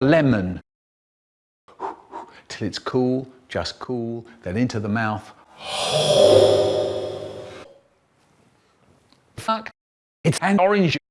lemon till it's cool, just cool, then into the mouth. Fuck, it's an orange